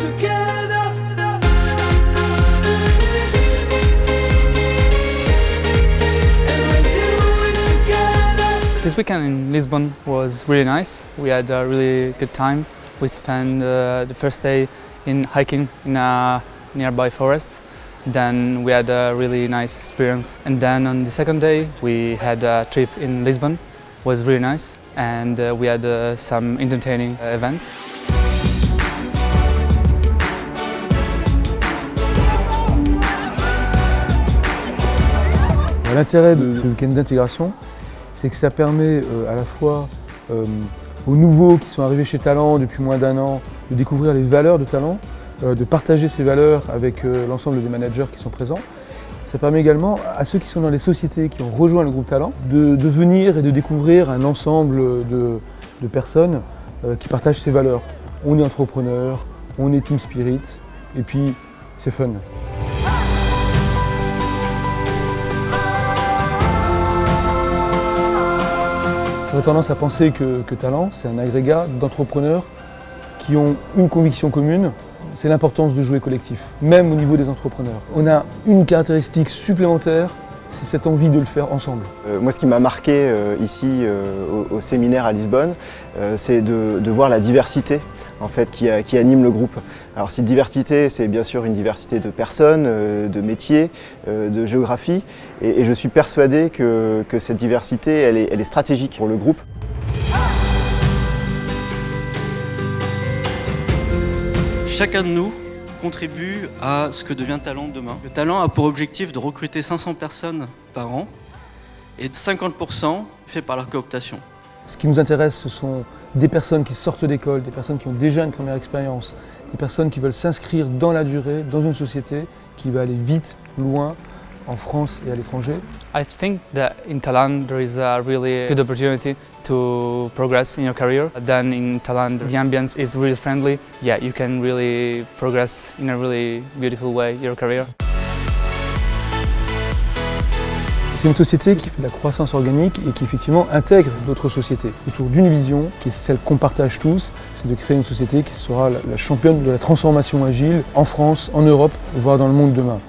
This weekend in Lisbon was really nice. We had a really good time. We spent uh, the first day in hiking in a nearby forest. Then we had a really nice experience. And then on the second day we had a trip in Lisbon. It was really nice and uh, we had uh, some entertaining events. L'intérêt de ce week-end d'intégration, c'est que ça permet euh, à la fois euh, aux nouveaux qui sont arrivés chez Talent depuis moins d'un an de découvrir les valeurs de Talent, euh, de partager ces valeurs avec l'ensemble des managers qui sont présents. Ça permet également à ceux qui sont dans les sociétés qui ont rejoint le groupe Talent de, venir et de découvrir un ensemble de, de personnes qui partagent ces valeurs. On est entrepreneur, on est team spirit et puis c'est fun. J'aurais tendance à penser que, Talent, c'est un agrégat d'entrepreneurs qui ont une conviction commune, c'est l'importance de jouer collectif, même au niveau des entrepreneurs. On a une caractéristique supplémentaire, c'est cette envie de le faire ensemble. Euh, moi, ce qui m'a marqué euh, ici euh, au, séminaire à Lisbonne, c'est de, voir la diversité en fait, qui, anime le groupe. Alors cette diversité, c'est bien sûr une diversité de personnes, euh, de métiers, euh, de géographie, et, je suis persuadé que, cette diversité, elle est, stratégique pour le groupe. Chacun de nous contribue à ce que devient Talent demain. Le Talent a pour objectif de recruter 500 personnes par an et 50% fait par la cooptation. Ce qui nous intéresse, ce sont des personnes qui sortent d'école, des personnes qui ont déjà une première expérience, des personnes qui veulent s'inscrire dans la durée, dans une société qui va aller vite, loin, en France et à l'étranger. I think that in Thailand there is a really good opportunity to progress in your career. Then in Thailand the ambience is really friendly. Yeah, you can really progress in a really beautiful way your career. C'est une société qui fait de la croissance organique et qui effectivement intègre d'autres sociétés autour d'une vision qui est celle qu'on partage tous, c'est de créer une société qui sera la championne de la transformation agile en France, en Europe, voire dans le monde demain.